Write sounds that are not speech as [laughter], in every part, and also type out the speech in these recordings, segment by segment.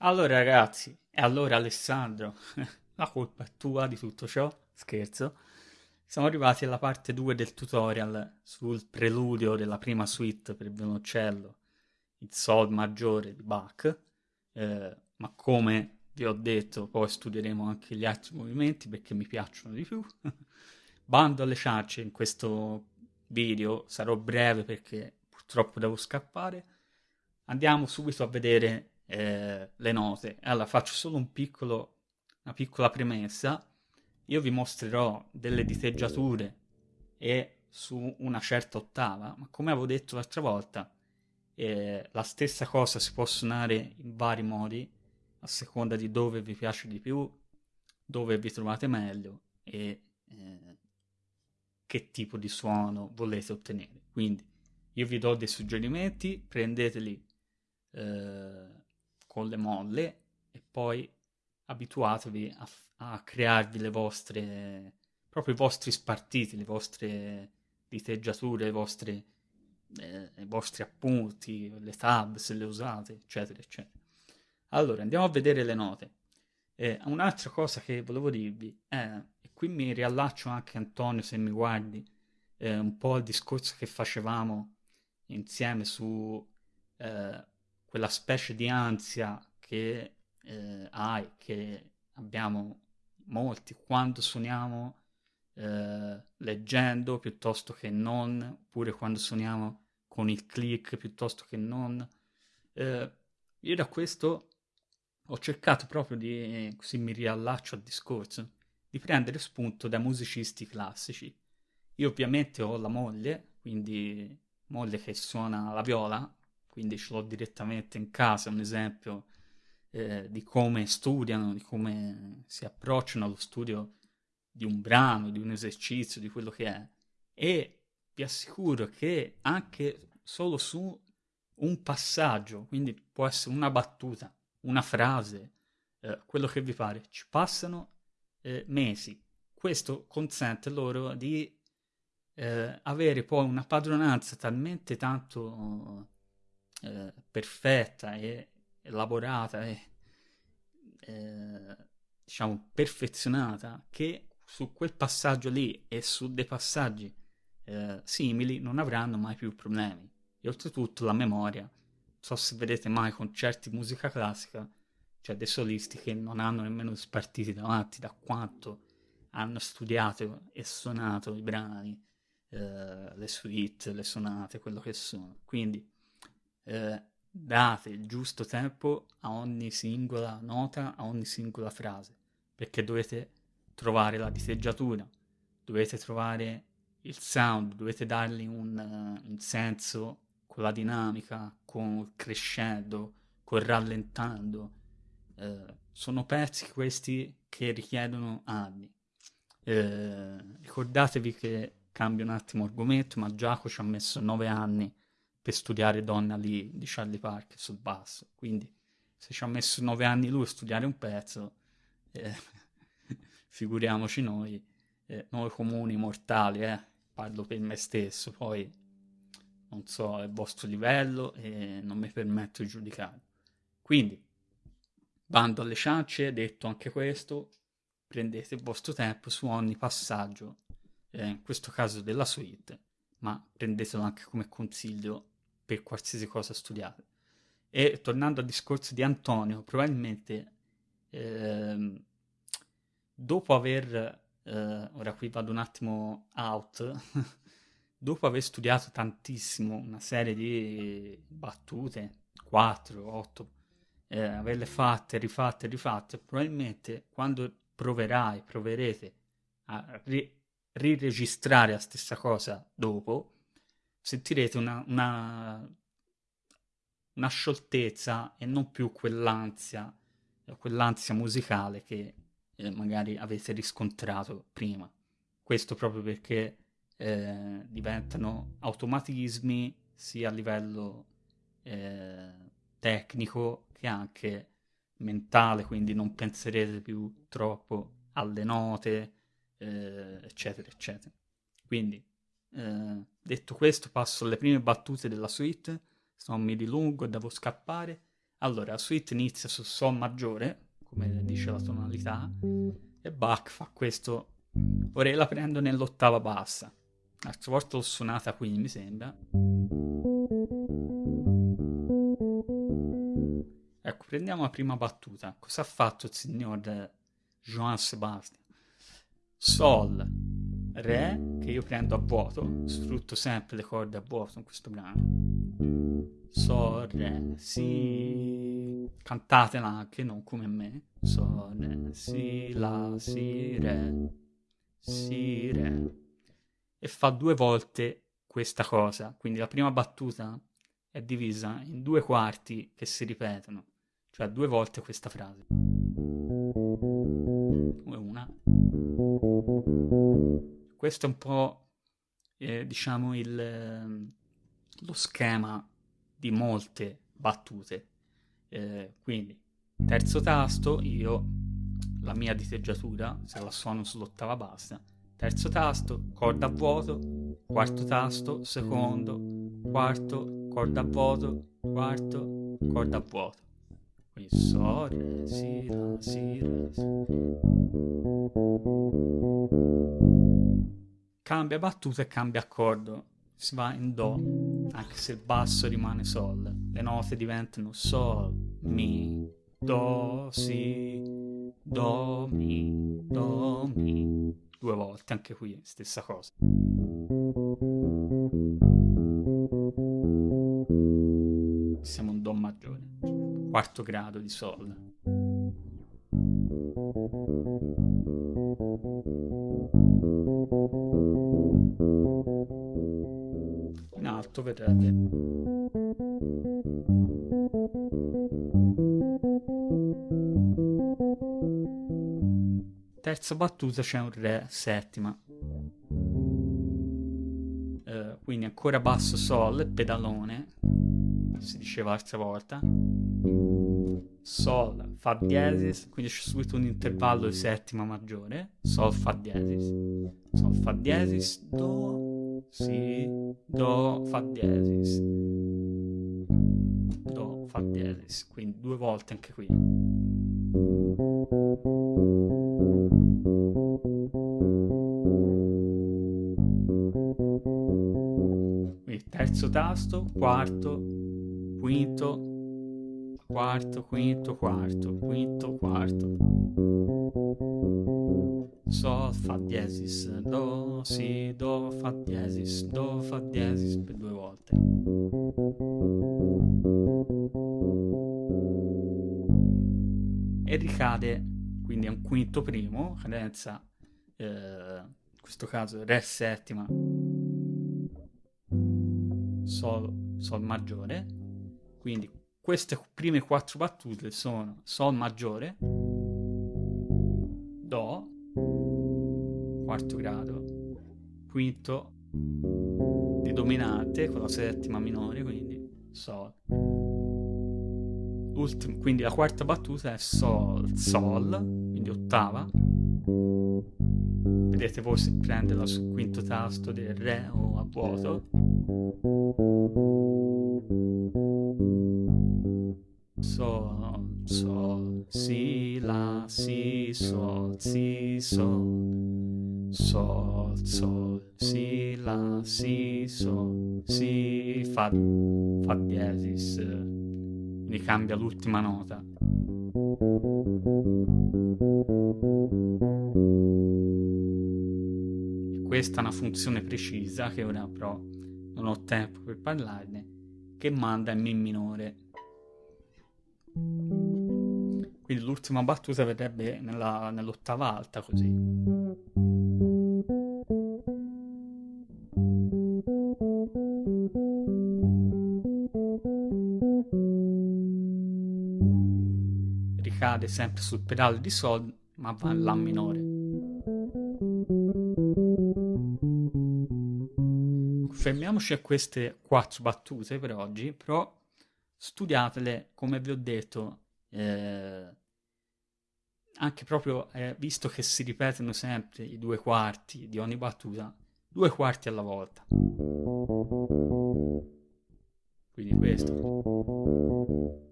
Allora ragazzi, e allora Alessandro, [laughs] la colpa è tua di tutto ciò? Scherzo. Siamo arrivati alla parte 2 del tutorial sul preludio della prima suite per violoncello, il Sol maggiore di Bach, eh, ma come vi ho detto poi studieremo anche gli altri movimenti perché mi piacciono di più. [laughs] Bando alle ciance in questo video, sarò breve perché purtroppo devo scappare. Andiamo subito a vedere eh, le note. Allora faccio solo un piccolo, una piccola premessa. Io vi mostrerò delle diteggiature e su una certa ottava, ma come avevo detto l'altra volta, eh, la stessa cosa si può suonare in vari modi a seconda di dove vi piace di più, dove vi trovate meglio e eh, che tipo di suono volete ottenere. Quindi io vi do dei suggerimenti, prendeteli eh, con le molle e poi abituatevi a, a crearvi le vostre, proprio i vostri spartiti, le vostre diteggiature, le vostre, eh, i vostri appunti, le tab se le usate, eccetera, eccetera. Allora, andiamo a vedere le note. Eh, un'altra cosa che volevo dirvi è, e qui mi riallaccio anche Antonio se mi guardi, eh, un po' al discorso che facevamo insieme su eh, quella specie di ansia che eh, hai, che abbiamo molti quando suoniamo eh, leggendo piuttosto che non, oppure quando suoniamo con il click piuttosto che non. Eh, io da questo ho cercato proprio di, così mi riallaccio al discorso, di prendere spunto da musicisti classici. Io ovviamente ho la moglie, quindi moglie che suona la viola, quindi ce l'ho direttamente in casa, un esempio eh, di come studiano, di come si approcciano allo studio di un brano, di un esercizio, di quello che è. E vi assicuro che anche solo su un passaggio, quindi può essere una battuta, una frase, eh, quello che vi pare, ci passano eh, mesi. Questo consente loro di eh, avere poi una padronanza talmente tanto eh, perfetta e elaborata e eh, diciamo perfezionata che su quel passaggio lì e su dei passaggi eh, simili non avranno mai più problemi. E oltretutto la memoria non so se vedete mai concerti di musica classica cioè dei solisti che non hanno nemmeno spartiti davanti da quanto hanno studiato e suonato i brani eh, le suite, le sonate, quello che sono. Quindi eh, date il giusto tempo a ogni singola nota, a ogni singola frase, perché dovete trovare la diteggiatura, dovete trovare il sound, dovete dargli un, uh, un senso con la dinamica, con il crescendo, col rallentando. Uh, sono pezzi questi che richiedono anni. Uh, ricordatevi che cambio un attimo argomento, ma Giacomo ci ha messo nove anni per studiare Donna lì di Charlie Parker sul basso. Quindi se ci ha messo nove anni lui a studiare un pezzo, eh, [laughs] figuriamoci noi, eh, noi comuni mortali, eh, parlo per me stesso, poi non so il vostro livello e non mi permetto di giudicare. Quindi, bando alle ciance, detto anche questo, prendete il vostro tempo su ogni passaggio, eh, in questo caso della suite, ma prendetelo anche come consiglio per qualsiasi cosa studiate. E tornando al discorso di Antonio, probabilmente ehm, dopo aver, eh, ora qui vado un attimo out, [laughs] dopo aver studiato tantissimo una serie di battute, 4, 8, eh, averle fatte, rifatte, rifatte, probabilmente quando proverai, proverete a ri- riregistrare la stessa cosa dopo, sentirete una, una, una scioltezza e non più quell'ansia, quell'ansia musicale che eh, magari avete riscontrato prima. Questo proprio perché eh, diventano automatismi sia a livello eh, tecnico che anche mentale, quindi non penserete più troppo alle note, eh, eccetera, eccetera. Quindi eh, detto questo, passo alle prime battute della suite, se non mi dilungo devo scappare. Allora, la suite inizia su Sol maggiore, come dice la tonalità, e Bach fa questo. Ora la prendo nell'ottava bassa. L'altra volta l'ho suonata qui, mi sembra. Ecco, prendiamo la prima battuta. Cosa ha fatto il signor Johann Sebastian? Sol, Re, che io prendo a vuoto, sfrutto sempre le corde a vuoto in questo brano. Sol, Re, Si. Cantatela anche, non come me. Sol, Re, Si, La, Si, Re, Si, Re. E fa due volte questa cosa. Quindi la prima battuta è divisa in due quarti che si ripetono. Cioè due volte questa frase. Una. Questo è un po', eh, diciamo, il, ehm, lo schema di molte battute. Eh, quindi, terzo tasto, io la mia diteggiatura, se la suono sull'ottava bassa, terzo tasto, corda a vuoto, quarto tasto, secondo, quarto, corda a vuoto, quarto, corda a vuoto. Quindi so, re, si, la, si, re, si. Cambia battuta e cambia accordo. Si va in do, anche se il basso rimane sol. Le note diventano sol, mi, do, si, do, mi, do, mi. Due volte, anche qui stessa cosa. Siamo un do maggiore, quarto grado di sol. In alto vedrete. Terza battuta c'è un re settima. Uh, quindi ancora basso sol, pedalone, si diceva l'altra volta. Sol, Fa diesis, quindi c'è subito un intervallo di settima maggiore. Sol, Fa diesis. Sol, Fa diesis, Do, Si, Do, Fa diesis. Do, Fa diesis. Quindi due volte anche qui. Quindi terzo tasto, quarto, quinto, quarto, quinto, quarto, quinto, quarto. Sol, Fa diesis, Do, Si, Do, Fa diesis, Do, Fa diesis per due volte. E ricade quindi è un quinto primo, cadenza, eh, in questo caso Re settima, Sol, Sol maggiore, quindi queste prime quattro battute sono Sol maggiore, quarto grado, quinto di dominante con la settima minore, quindi Sol. L'ultimo, quindi la quarta battuta è Sol, Sol, quindi ottava. Vedete voi se prenderla sul quinto tasto del Re o a vuoto. Sol, Sol, Si, La, Si, Sol, Si, Sol. Sol, Sol, Si, La, Si, Sol, Si, Fa, Fa diesis. Quindi cambia l'ultima nota. Questa è una funzione precisa che ora però non ho tempo per parlarne, che manda in Mi minore. Quindi l'ultima battuta verrebbe nell'ottava alta così. Ricade sempre sul pedale di Sol, ma va in La minore. Fermiamoci a queste quattro battute per oggi, però studiatele, come vi ho detto, eh, anche proprio eh, visto che si ripetono sempre i due quarti di ogni battuta, due quarti alla volta. Quindi questo.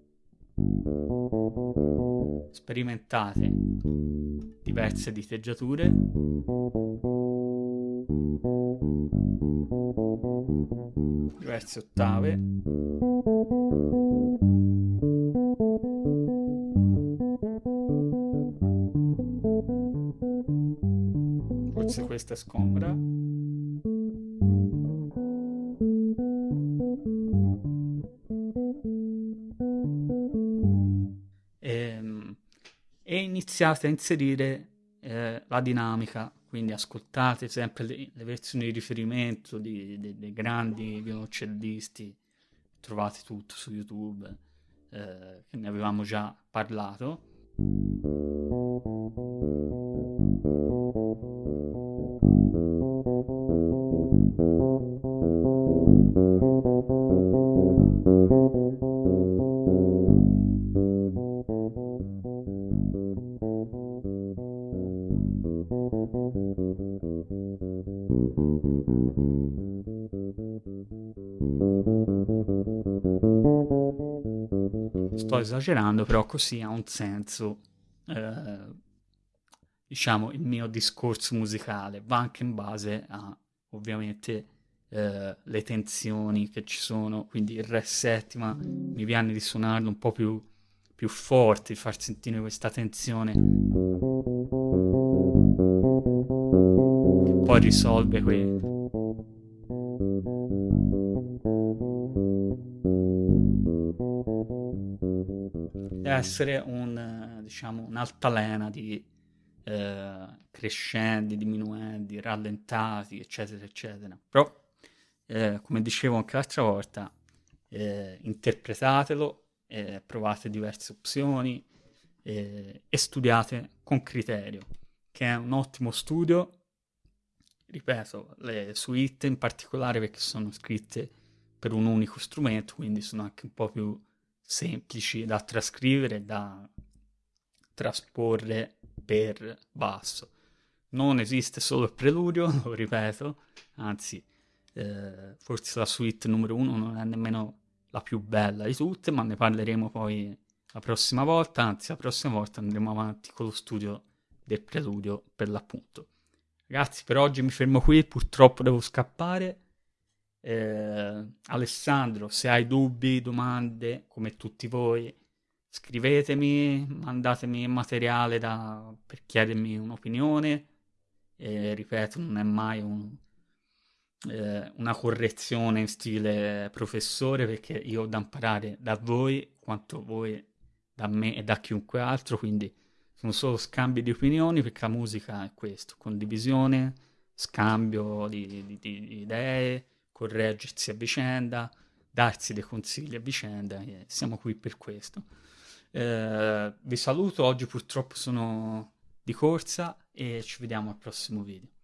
Sperimentate diverse diteggiature. Diverse ottave. Forse questa è scomoda e iniziate a inserire eh, la dinamica, quindi ascoltate sempre le, le versioni di riferimento dei grandi violoncellisti, trovate tutto su YouTube, eh, ne avevamo già parlato. Sto esagerando, però così ha un senso, eh, diciamo, il mio discorso musicale. Va anche in base a, ovviamente, eh, le tensioni che ci sono. Quindi il Re settima mi viene di suonarlo un po' più, più forte, far sentire questa tensione. Che poi risolve quei essere un, diciamo, un'altalena di eh, crescendi, diminuendi, rallentati, eccetera, eccetera. Però, eh, come dicevo anche l'altra volta, eh, interpretatelo, provate diverse opzioni e studiate con criterio, che è un ottimo studio. Ripeto, le suite in particolare perché sono scritte per un unico strumento, quindi sono anche un po' più semplici da trascrivere, da trasporre per basso. Non esiste solo il preludio, [laughs] lo ripeto, anzi, eh, forse la suite numero uno non è nemmeno la più bella di tutte, ma ne parleremo poi la prossima volta, anzi la prossima volta andremo avanti con lo studio del preludio per l'appunto. Ragazzi, per oggi mi fermo qui, purtroppo devo scappare. Eh, Alessandro, se hai dubbi, domande, come tutti voi, scrivetemi, mandatemi materiale da, per chiedermi un'opinione. Eh, ripeto, non è mai un, eh, una correzione in stile professore perché io ho da imparare da voi quanto voi da me e da chiunque altro, quindi sono solo scambi di opinioni perché la musica è questo, condivisione, scambio di, di, di idee correggersi a vicenda, darsi dei consigli a vicenda, e siamo qui per questo. Eh, vi saluto, oggi purtroppo sono di corsa e ci vediamo al prossimo video.